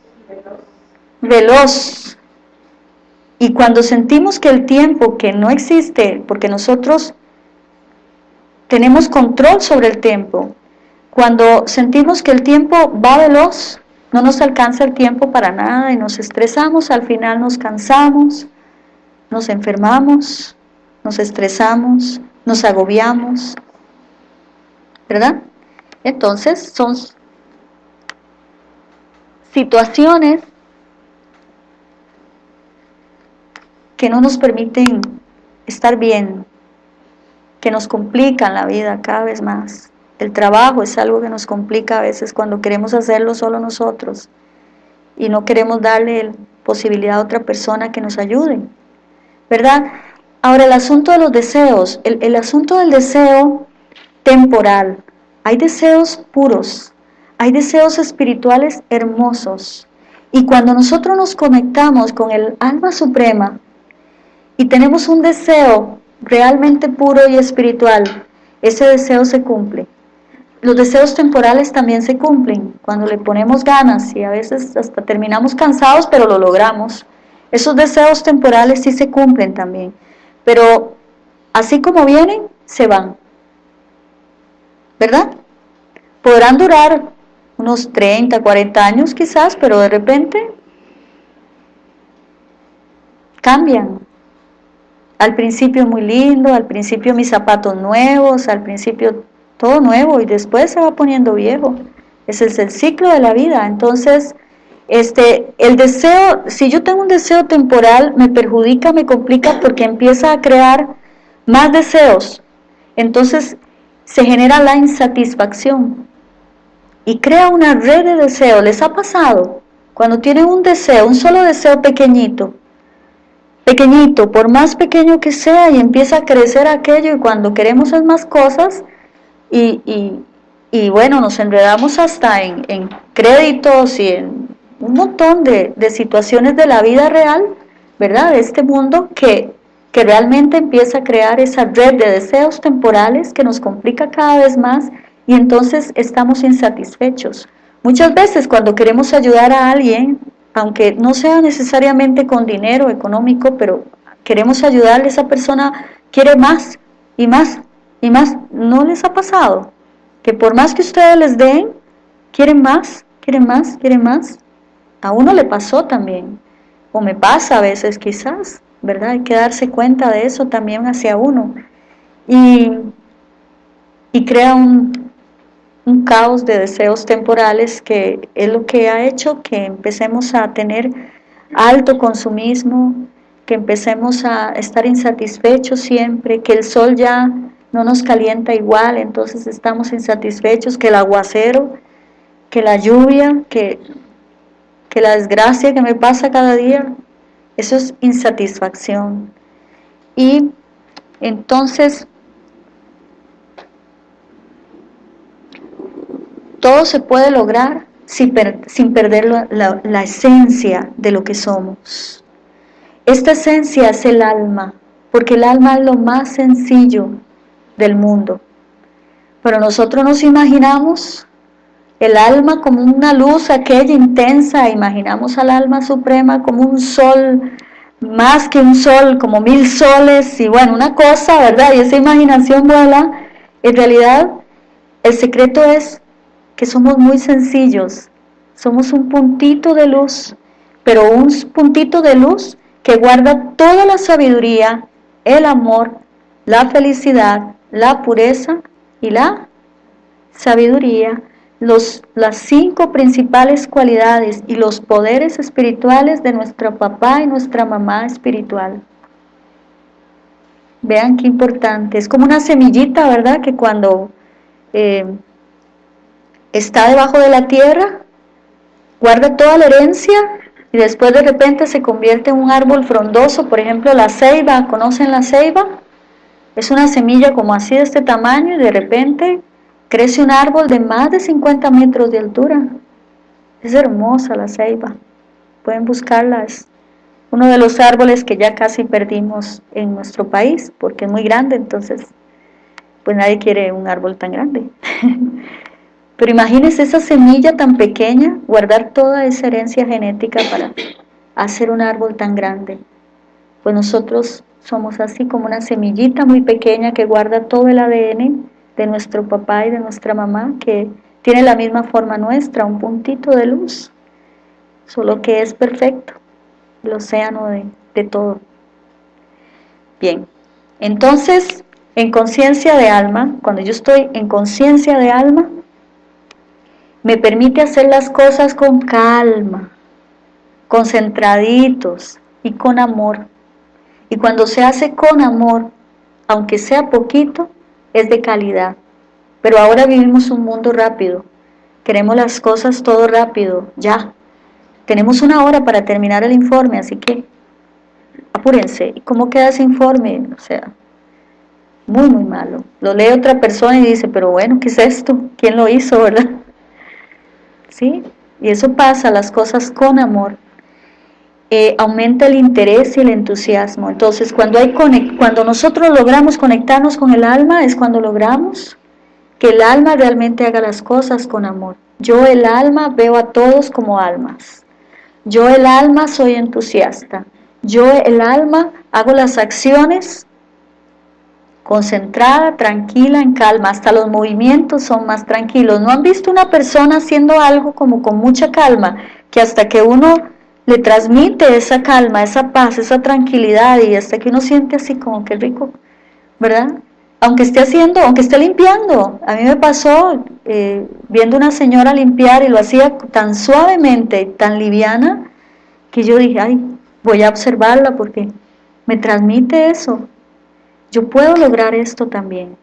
Veloz. Y cuando sentimos que el tiempo que no existe, porque nosotros tenemos control sobre el tiempo, cuando sentimos que el tiempo va veloz, no nos alcanza el tiempo para nada y nos estresamos, al final nos cansamos, nos enfermamos, nos estresamos, nos agobiamos, ¿verdad? Entonces son situaciones que no nos permiten estar bien, que nos complican la vida cada vez más. El trabajo es algo que nos complica a veces cuando queremos hacerlo solo nosotros y no queremos darle posibilidad a otra persona que nos ayude, ¿verdad? Ahora el asunto de los deseos, el, el asunto del deseo temporal, hay deseos puros, hay deseos espirituales hermosos. Y cuando nosotros nos conectamos con el alma suprema y tenemos un deseo realmente puro y espiritual, ese deseo se cumple. Los deseos temporales también se cumplen cuando le ponemos ganas y a veces hasta terminamos cansados, pero lo logramos. Esos deseos temporales sí se cumplen también, pero así como vienen, se van. ¿Verdad? Podrán durar unos 30, 40 años quizás, pero de repente cambian. Al principio muy lindo, al principio mis zapatos nuevos, al principio todo nuevo y después se va poniendo viejo. Ese es el ciclo de la vida. Entonces, este, el deseo, si yo tengo un deseo temporal, me perjudica, me complica porque empieza a crear más deseos. Entonces, se genera la insatisfacción y crea una red de deseos. ¿Les ha pasado? Cuando tienen un deseo, un solo deseo pequeñito, pequeñito, por más pequeño que sea, y empieza a crecer aquello, y cuando queremos es más cosas, y, y, bueno, nos enredamos hasta en, en, créditos y en un montón de, de, situaciones de la vida real, ¿verdad? De este mundo que, que realmente empieza a crear esa red de deseos temporales que nos complica cada vez más y entonces estamos insatisfechos. Muchas veces cuando queremos ayudar a alguien, aunque no sea necesariamente con dinero económico, pero queremos ayudarle, esa persona quiere más y más y más. ¿No les ha pasado? Que por más que ustedes les den, quieren más, quieren más, quieren más. A uno le pasó también, o me pasa a veces quizás, ¿verdad? Hay que darse cuenta de eso también hacia uno. Y, y crea un, un caos de deseos temporales que es lo que ha hecho que empecemos a tener alto consumismo, que empecemos a estar insatisfechos siempre, que el sol ya no nos calienta igual, entonces estamos insatisfechos, que el aguacero, que la lluvia, que, que la desgracia que me pasa cada día, eso es insatisfacción. Y entonces Todo se puede lograr sin, perder la, esencia de lo que somos. Esta esencia es el alma, porque el alma es lo más sencillo del mundo. Pero nosotros nos imaginamos el alma como una luz aquella intensa, imaginamos al alma suprema como un sol, más que un sol, como mil soles, y bueno, una cosa, ¿verdad? Y esa imaginación vuela. En realidad, el secreto es que somos muy sencillos, somos un puntito de luz, pero un puntito de luz que guarda toda la sabiduría, el amor, la felicidad, la pureza y la sabiduría, los, las cinco principales cualidades y los poderes espirituales de nuestro papá y nuestra mamá espiritual. Vean qué importante, es como una semillita, ¿verdad? Que cuando eh, está debajo de la tierra, guarda toda la herencia y después de repente se convierte en un árbol frondoso, por ejemplo la ceiba, ¿conocen la ceiba? Es una semilla como así de este tamaño y de repente crece un árbol de más de 50 metros de altura. Es hermosa la ceiba, pueden buscarla, es uno de los árboles que ya casi perdimos en nuestro país porque es muy grande, entonces pues nadie quiere un árbol tan grande. Pero imagínense esa semilla tan pequeña, guardar toda esa herencia genética para hacer un árbol tan grande. Pues nosotros somos así como una semillita muy pequeña que guarda todo el ADN de nuestro papá y de nuestra mamá, que tiene la misma forma nuestra, un puntito de luz, solo que es perfecto, el océano de, de todo. Bien, entonces, en conciencia de alma, cuando yo estoy en conciencia de alma, me permite hacer las cosas con calma, concentraditos y con amor. Y cuando se hace con amor, aunque sea poquito, es de calidad. Pero ahora vivimos un mundo rápido. Queremos las cosas todo rápido, ya. Tenemos una hora para terminar el informe, así que apúrense. ¿Y cómo queda ese informe? O sea, muy, muy malo. Lo lee otra persona y dice, pero bueno, ¿qué es esto? ¿Quién lo hizo, verdad? ¿Sí? Y eso pasa, las cosas con amor. Eh, aumenta el interés y el entusiasmo. Entonces, cuando, hay cuando nosotros logramos conectarnos con el alma, es cuando logramos que el alma realmente haga las cosas con amor. Yo el alma veo a todos como almas. Yo el alma soy entusiasta. Yo el alma hago las acciones concentrada, tranquila, en calma, hasta los movimientos son más tranquilos. ¿No han visto una persona haciendo algo como con mucha calma, que hasta que uno le transmite esa calma, esa paz, esa tranquilidad y hasta que uno siente así como que rico, ¿verdad? Aunque esté haciendo, aunque esté limpiando, a mí me pasó eh, viendo una señora limpiar y lo hacía tan suavemente, tan liviana, que yo dije, ay, voy a observarla porque me transmite eso, yo puedo lograr esto también,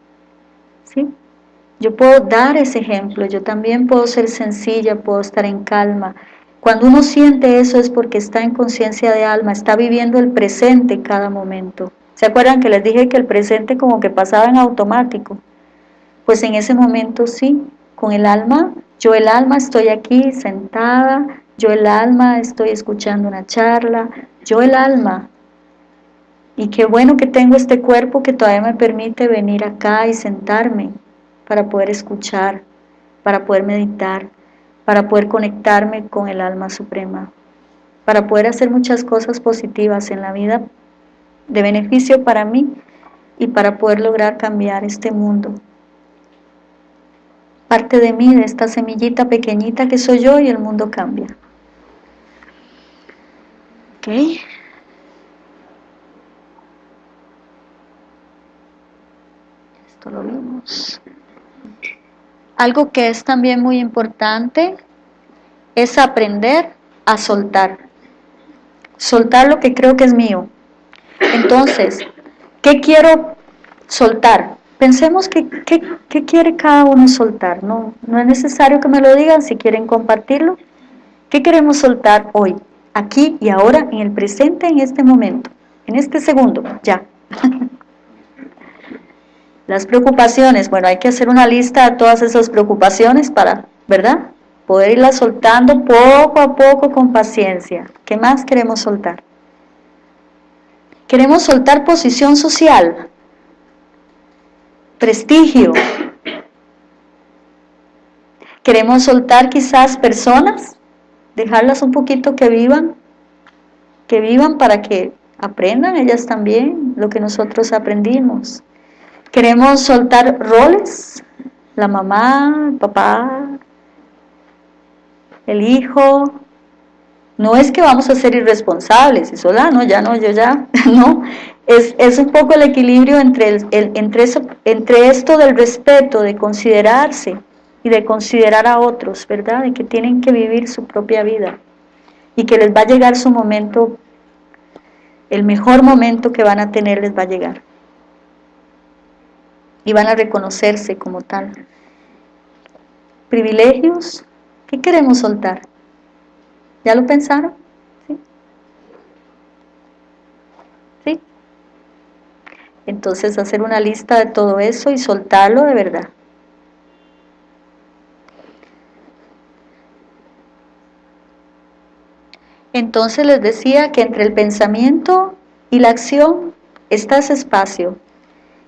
¿sí? Yo puedo dar ese ejemplo, yo también puedo ser sencilla, puedo estar en calma. Cuando uno siente eso es porque está en conciencia de alma, está viviendo el presente en cada momento. ¿Se acuerdan que les dije que el presente como que pasaba en automático? Pues en ese momento sí, con el alma, yo el alma estoy aquí sentada, yo el alma estoy escuchando una charla, yo el alma y qué bueno que tengo este cuerpo que todavía me permite venir acá y sentarme para poder escuchar, para poder meditar, para poder conectarme con el alma suprema, para poder hacer muchas cosas positivas en la vida de beneficio para mí y para poder lograr cambiar este mundo. Parte de mí, de esta semillita pequeñita que soy yo y el mundo cambia. ¿Ok? lo vimos. Algo que es también muy importante es aprender a soltar. Soltar lo que creo que es mío. Entonces, ¿qué quiero soltar? Pensemos que, qué quiere cada uno soltar. No, no es necesario que me lo digan si quieren compartirlo. ¿Qué queremos soltar hoy? Aquí y ahora, en el presente, en este momento. En este segundo, ya. Las preocupaciones, bueno, hay que hacer una lista de todas esas preocupaciones para, ¿verdad? Poder irlas soltando poco a poco con paciencia. ¿Qué más queremos soltar? Queremos soltar posición social, prestigio. Queremos soltar quizás personas, dejarlas un poquito que vivan, que vivan para que aprendan ellas también lo que nosotros aprendimos. Queremos soltar roles, la mamá, el papá, el hijo. No es que vamos a ser irresponsables y sola, no, ya no, yo ya, no. Es, es un poco el equilibrio entre, el, entre, eso, entre esto del respeto, de considerarse y de considerar a otros, ¿verdad? De que tienen que vivir su propia vida y que les va a llegar su momento, el mejor momento que van a tener les va a llegar y van a reconocerse como tal. Privilegios, ¿qué queremos soltar? ¿Ya lo pensaron? ¿Sí? ¿Sí? Entonces hacer una lista de todo eso y soltarlo de verdad. Entonces les decía que entre el pensamiento y la acción está ese espacio.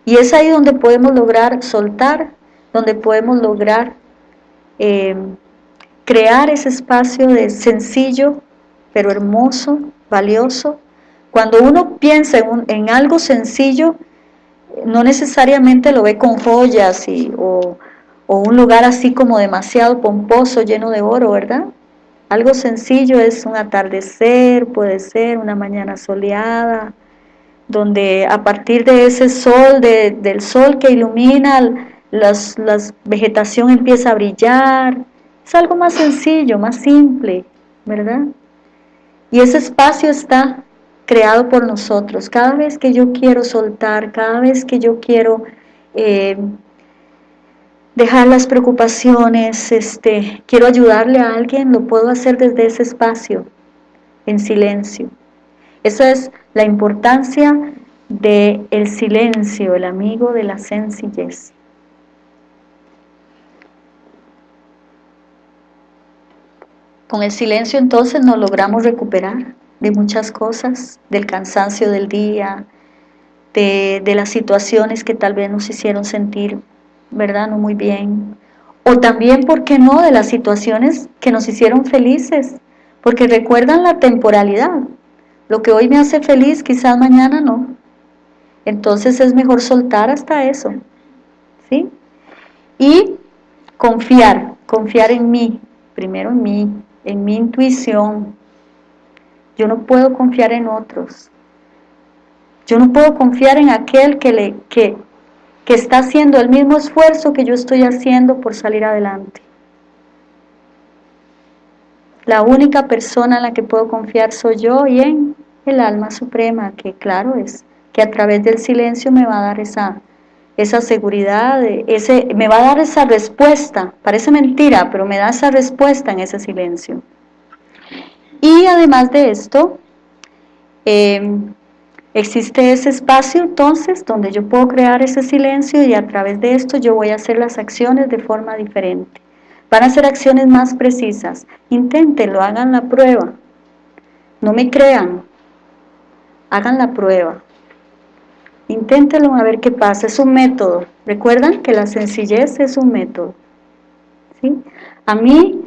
Y es ahí donde podemos lograr soltar, donde podemos lograr eh, crear ese espacio de sencillo, pero hermoso, valioso. Cuando uno piensa en, algo sencillo, no necesariamente lo ve con joyas y, o, o un lugar así como demasiado pomposo, lleno de oro, ¿verdad? Algo sencillo es un atardecer, puede ser una mañana soleada, donde a partir de ese sol, del sol que ilumina, la vegetación empieza a brillar. Es algo más sencillo, más simple, ¿verdad? Y ese espacio está creado por nosotros. Cada vez que yo quiero soltar, cada vez que yo quiero eh, dejar las preocupaciones, este, quiero ayudarle a alguien, lo puedo hacer desde ese espacio, en silencio. Esa es la importancia del el silencio, el amigo de la sencillez. Con el silencio entonces nos logramos recuperar de muchas cosas, del cansancio del día, de, de las situaciones que tal vez nos hicieron sentir ¿verdad? No muy bien. O también, ¿por qué no?, de las situaciones que nos hicieron felices, porque recuerdan la temporalidad. Lo que hoy me hace feliz, quizás mañana no. Entonces es mejor soltar hasta eso, ¿sí? Y confiar, confiar en mí, primero en mí, en mi intuición. Yo no puedo confiar en otros. Yo no puedo confiar en aquel que, le, que, que está haciendo el mismo esfuerzo que yo estoy haciendo por salir adelante. La única persona en la que puedo confiar soy yo y en el alma suprema, que claro es que a través del silencio me va a dar esa, esa seguridad, ese, me va a dar esa respuesta, parece mentira, pero me da esa respuesta en ese silencio. Y además de esto, eh, Existe ese espacio entonces donde yo puedo crear ese silencio y a través de esto yo voy a hacer las acciones de forma diferente. Van a ser acciones más precisas. Inténtenlo, hagan la prueba. No me crean, hagan la prueba. Inténtenlo a ver qué pasa. Es un método. Recuerdan que la sencillez es un método. ¿Sí? A mí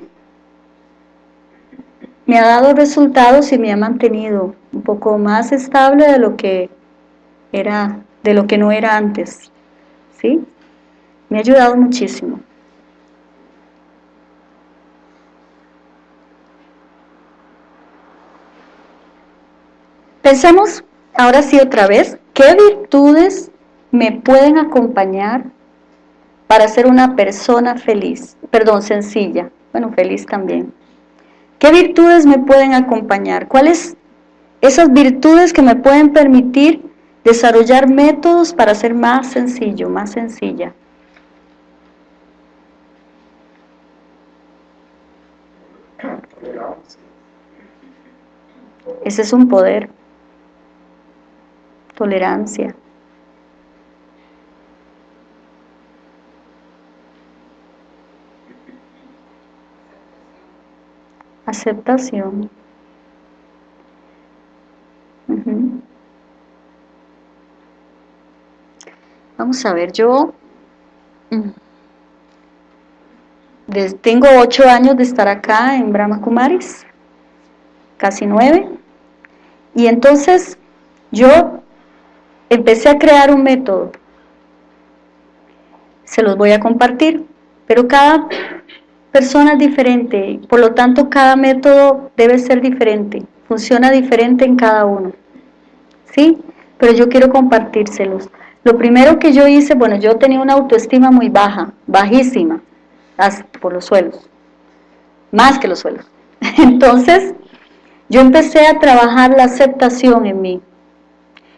me ha dado resultados y me ha mantenido un poco más estable de lo que era, de lo que no era antes, ¿sí? Me ha ayudado muchísimo. Pensemos ahora sí otra vez, ¿qué virtudes me pueden acompañar para ser una persona feliz? Perdón, sencilla, bueno, feliz también. ¿Qué virtudes me pueden acompañar? ¿Cuáles esas virtudes que me pueden permitir desarrollar métodos para ser más sencillo, más sencilla? Ese es un poder. Tolerancia. aceptación. vamos a ver, yo mm, tengo ocho años de estar acá en Brahma Kumaris, casi nueve, y entonces yo empecé a crear un método, se los voy a compartir, pero cada persona es diferente, por lo tanto cada método debe ser diferente, funciona diferente en cada uno, ¿sí? Pero yo quiero compartírselos. Lo primero que yo hice, bueno, yo tenía una autoestima muy baja, bajísima, por los suelos, más que los suelos. Entonces, yo empecé a trabajar la aceptación en mí.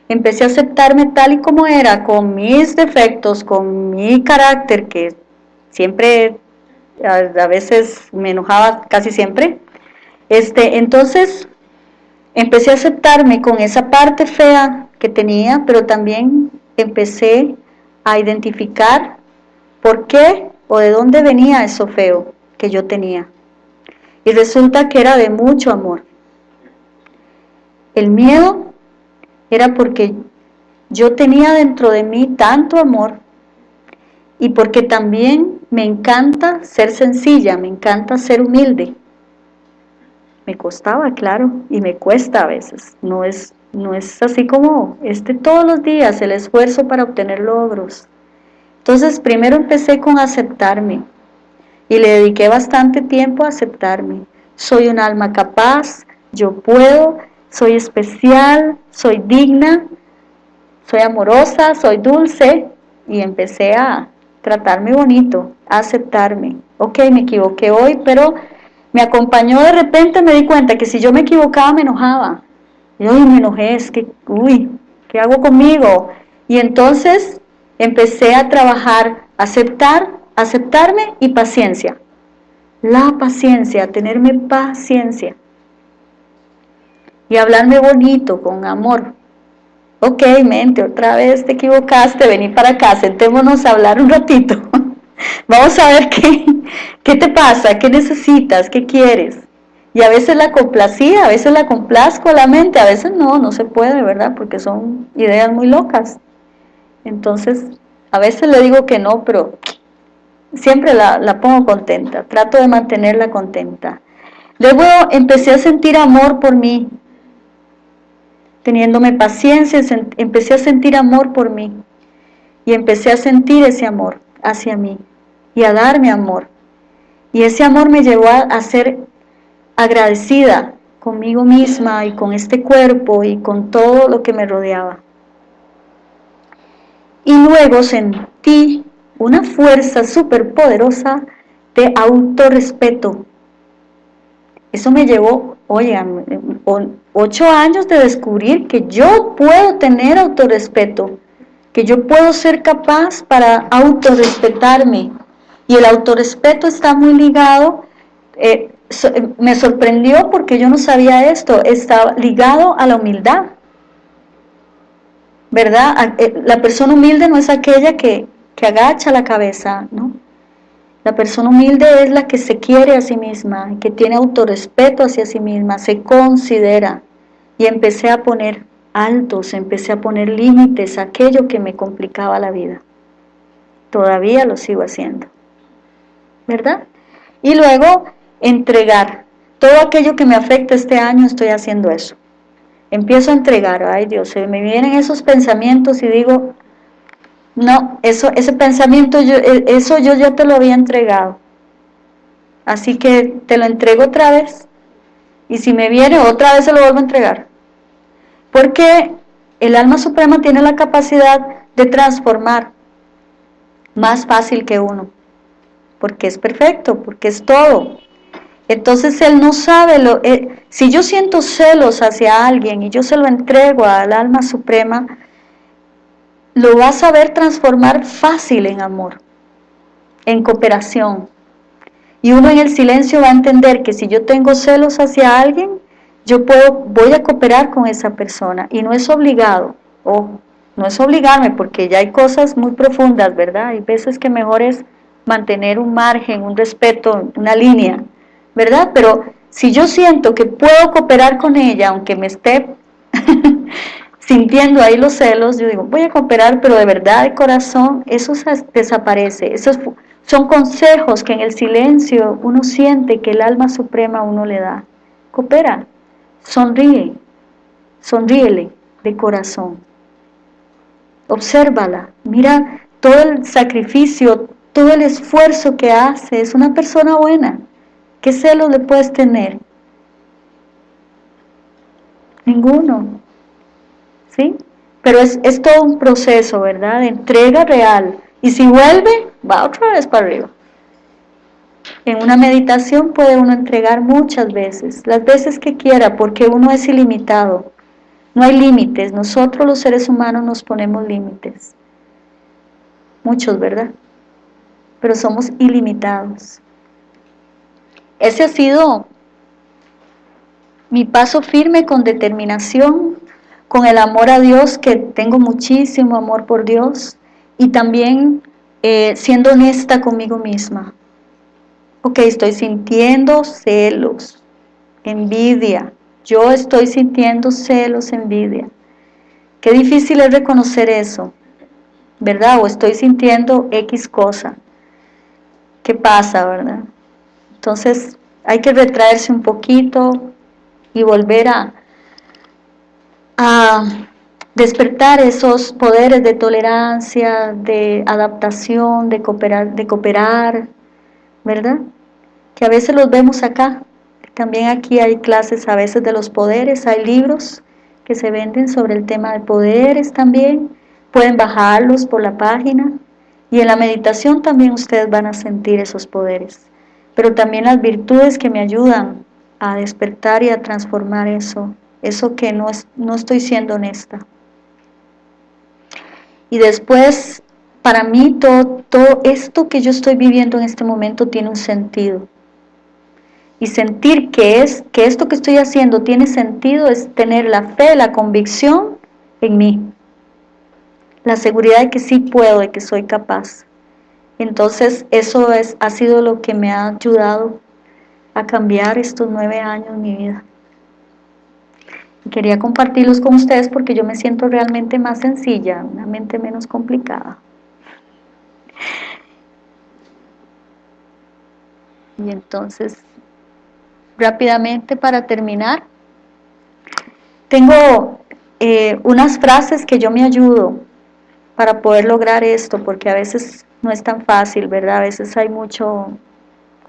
Empecé a aceptarme tal y como era, con mis defectos, con mi carácter, que siempre, a, veces me enojaba casi siempre. Este, entonces, empecé a aceptarme con esa parte fea que tenía, pero también empecé a identificar por qué o de dónde venía eso feo que yo tenía. Y resulta que era de mucho amor. El miedo era porque yo tenía dentro de mí tanto amor y porque también me encanta ser sencilla, me encanta ser humilde. Me costaba, claro, y me cuesta a veces. No es, no es así como este todos los días el esfuerzo para obtener logros. Entonces primero empecé con aceptarme y le dediqué bastante tiempo a aceptarme. Soy un alma capaz, yo puedo, soy especial, soy digna, soy amorosa, soy dulce y empecé a tratarme bonito, a aceptarme. Ok, me equivoqué hoy, pero me acompañó de repente, me di cuenta que si yo me equivocaba me enojaba. Y hoy me enojé, es que, uy, ¿qué hago conmigo? Y entonces empecé a trabajar, aceptar, aceptarme y paciencia. La paciencia, tenerme paciencia. Y hablarme bonito, con amor. Ok, mente, otra vez te equivocaste, vení para acá, sentémonos a hablar un ratito. Vamos a ver qué, qué te pasa, qué necesitas, qué quieres. Y a veces la complacía, a veces la complazco a la mente, a veces no, no se puede, ¿verdad? Porque son ideas muy locas. Entonces, a veces le digo que no, pero siempre la, pongo contenta, trato de mantenerla contenta. Luego empecé a sentir amor por mí, teniéndome paciencia, empecé a sentir amor por mí y empecé a sentir ese amor hacia mí y a darme amor. Y ese amor me llevó a ser agradecida conmigo misma y con este cuerpo y con todo lo que me rodeaba y luego sentí una fuerza súper poderosa de autorrespeto. Eso me llevó, oigan, ocho años de descubrir que yo puedo tener autorrespeto, que yo puedo ser capaz para autorrespetarme. Y el autorrespeto está muy ligado, eh, me sorprendió porque yo no sabía esto, está ligado a la humildad. ¿verdad? Eh, la persona humilde no es aquella que, agacha la cabeza, ¿no? La persona humilde es la que se quiere a sí misma, que tiene autorrespeto hacia sí misma, se considera. Y empecé a poner altos, empecé a poner límites a aquello que me complicaba la vida. Todavía lo sigo haciendo. ¿Verdad? Y luego entregar. Todo aquello que me afecta este año estoy haciendo eso empiezo a entregar, ay Dios, me vienen esos pensamientos y digo, no, eso, ese pensamiento, yo, e, eso yo ya te lo había entregado. Así que te lo entrego otra vez. Y si me viene, otra vez se lo vuelvo a entregar. Porque el alma suprema tiene la capacidad de transformar más fácil que uno. Porque es perfecto, porque es todo. Entonces él no sabe, lo, eh, si yo siento celos hacia alguien y yo se lo entrego al alma suprema, lo va a saber transformar fácil en amor, en cooperación. Y uno en el silencio va a entender que si yo tengo celos hacia alguien, yo puedo, voy a cooperar con esa persona y no es obligado, o no es obligarme porque ya hay cosas muy profundas, ¿verdad? Hay veces que mejor es mantener un margen, un respeto, una línea, ¿verdad? Pero si yo siento que puedo cooperar con ella, aunque me esté, sintiendo ahí los celos, yo digo, voy a cooperar, pero de verdad, de corazón, eso desaparece. Esos son consejos que en el silencio uno siente que el alma suprema uno le da. Coopera, sonríe, sonríele de corazón. Obsérvala, mira todo el sacrificio, todo el esfuerzo que hace, es una persona buena. ¿Qué celos le puedes tener? Ninguno. ¿Sí? Pero es, es todo un proceso, ¿verdad? De entrega real. Y si vuelve, va otra vez para arriba. En una meditación puede uno entregar muchas veces, las veces que quiera, porque uno es ilimitado. No hay límites, nosotros los seres humanos nos ponemos límites. Muchos, ¿verdad? Pero somos ilimitados. Ese ha sido mi paso firme con determinación, con el amor a Dios, que tengo muchísimo amor por Dios, y también eh, siendo honesta conmigo misma. Ok, estoy sintiendo celos, envidia. Yo estoy sintiendo celos, envidia. Qué difícil es reconocer eso, ¿verdad? O estoy sintiendo X cosa. ¿Qué pasa, verdad? Entonces hay que retraerse un poquito y volver a, a despertar esos poderes de tolerancia, de adaptación, de cooperar, de cooperar, ¿verdad? Que a veces los vemos acá. También aquí hay clases a veces de los poderes, hay libros que se venden sobre el tema de poderes también. Pueden bajarlos por la página. Y en la meditación también ustedes van a sentir esos poderes. Pero también las virtudes que me ayudan a despertar y a transformar eso. Eso que no, es, no estoy siendo honesta. Y después, para mí, todo, todo esto que yo estoy viviendo en este momento tiene un sentido. Y sentir que, es, que esto que estoy haciendo tiene sentido es tener la fe, la convicción en mí. La seguridad de que sí puedo, de que soy capaz. Entonces eso es, ha sido lo que me ha ayudado a cambiar estos nueve años en mi vida quería compartirlos con ustedes porque yo me siento realmente más sencilla, una mente menos complicada. Y entonces, rápidamente para terminar, tengo eh, unas frases que yo me ayudo para poder lograr esto, porque a veces no es tan fácil, ¿verdad? A veces hay mucho,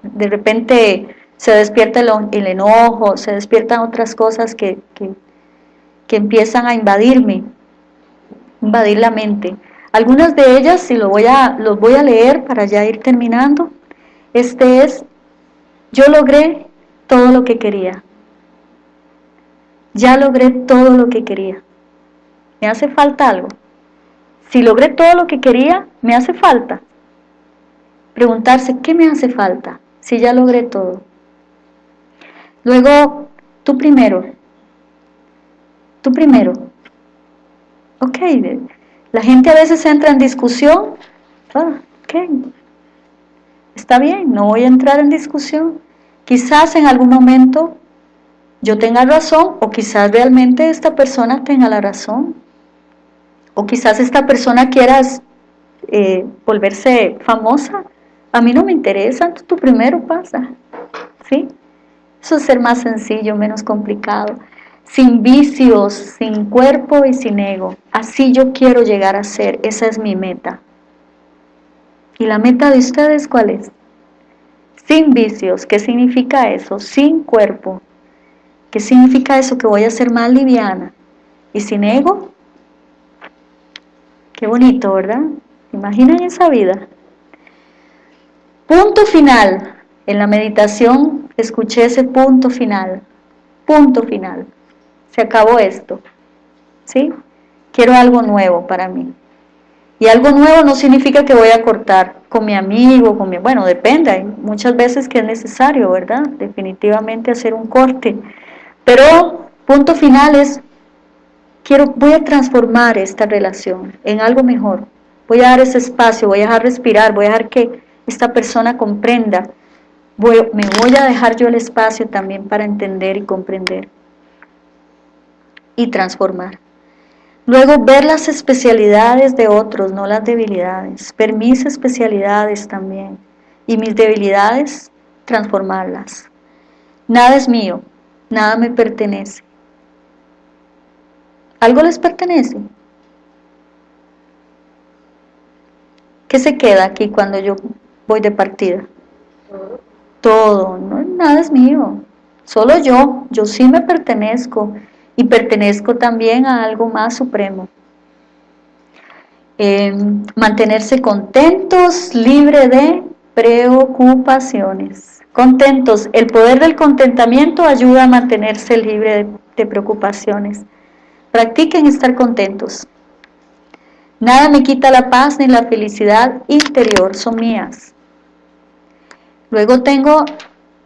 de repente se despierta el, enojo, se despiertan otras cosas que, que que empiezan a invadirme, invadir la mente. Algunas de ellas, si lo voy a, los voy a leer para ya ir terminando, este es, yo logré todo lo que quería. Ya logré todo lo que quería. ¿Me hace falta algo? Si logré todo lo que quería, ¿me hace falta? Preguntarse, ¿qué me hace falta? Si ya logré todo. Luego, tú primero, Tú primero. Ok, la gente a veces entra en discusión. Ah, ok, está bien, no voy a entrar en discusión. Quizás en algún momento yo tenga razón o quizás realmente esta persona tenga la razón. O quizás esta persona quiera eh, volverse famosa. A mí no me interesa, tú primero pasa. ¿Sí? Eso es ser más sencillo, menos complicado sin vicios, sin cuerpo y sin ego. Así yo quiero llegar a ser, esa es mi meta. ¿Y la meta de ustedes cuál es? Sin vicios, ¿qué significa eso? Sin cuerpo, ¿qué significa eso? Que voy a ser más liviana. ¿Y sin ego? Qué bonito, ¿verdad? ¿Imaginan esa vida? Punto final. En la meditación escuché ese punto final. Punto final se acabó esto, ¿sí? Quiero algo nuevo para mí. Y algo nuevo no significa que voy a cortar con mi amigo, con mi, bueno, depende, hay muchas veces que es necesario, ¿verdad? Definitivamente hacer un corte. Pero punto final es, quiero, voy a transformar esta relación en algo mejor. Voy a dar ese espacio, voy a dejar respirar, voy a dejar que esta persona comprenda. Voy, me voy a dejar yo el espacio también para entender y comprender y transformar. Luego ver las especialidades de otros, no las debilidades. Ver mis especialidades también. Y mis debilidades, transformarlas. Nada es mío, nada me pertenece. ¿Algo les pertenece? ¿Qué se queda aquí cuando yo voy de partida? Todo, no, nada es mío, solo yo, yo sí me pertenezco y pertenezco también a algo más supremo. Em, mantenerse contentos, libre de preocupaciones. Contentos, el poder del contentamiento ayuda a mantenerse libre de preocupaciones. Practiquen estar contentos. Nada me quita la paz ni la felicidad interior, son mías. Luego tengo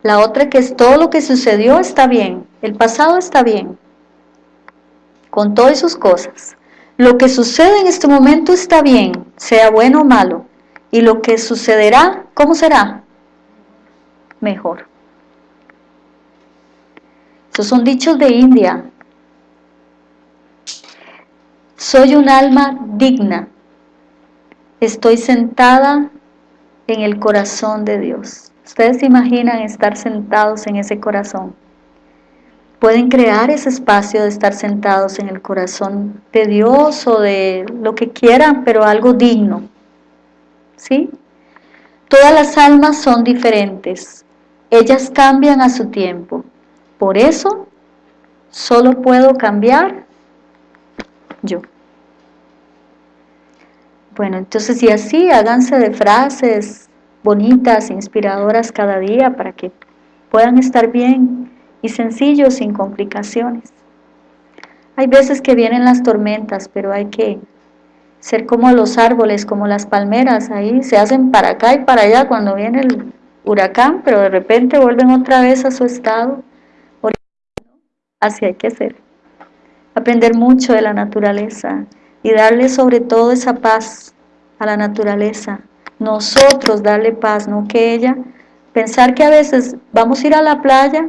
la otra que es todo lo que sucedió está bien, el pasado está bien, con todas sus cosas. Lo que sucede en este momento está bien, sea bueno o malo. Y lo que sucederá, ¿cómo será? Mejor. Esos son dichos de India, soy un alma digna. Estoy sentada en el corazón de Dios. Ustedes se imaginan estar sentados en ese corazón. Pueden crear ese espacio de estar sentados en el corazón de Dios o de lo que quieran, pero algo digno. ¿Sí? Todas las almas son diferentes. Ellas cambian a su tiempo. Por eso, solo puedo cambiar yo. Bueno, entonces y así háganse de frases bonitas, inspiradoras cada día para que puedan estar bien y sencillos, sin complicaciones. Hay veces que vienen las tormentas, pero hay que ser como los árboles, como las palmeras, ahí se hacen para acá y para allá cuando viene el huracán, pero de repente vuelven otra vez a su estado. Así hay que ser. Aprender mucho de la naturaleza, y darle sobre todo esa paz a la naturaleza. Nosotros darle paz, no que ella. Pensar que a veces vamos a ir a la playa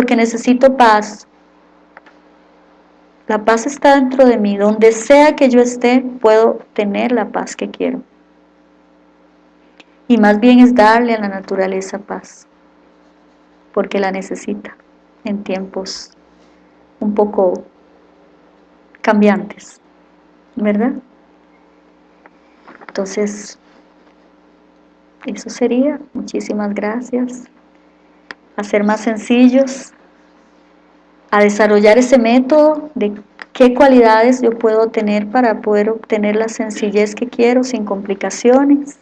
porque necesito paz. La paz está dentro de mí. Donde sea que yo esté, puedo tener la paz que quiero. Y más bien es darle a la naturaleza paz, porque la necesita en tiempos un poco cambiantes. ¿verdad? Entonces, eso sería. Muchísimas gracias. A ser más sencillos, a desarrollar ese método de qué cualidades yo puedo tener para poder obtener la sencillez que quiero sin complicaciones.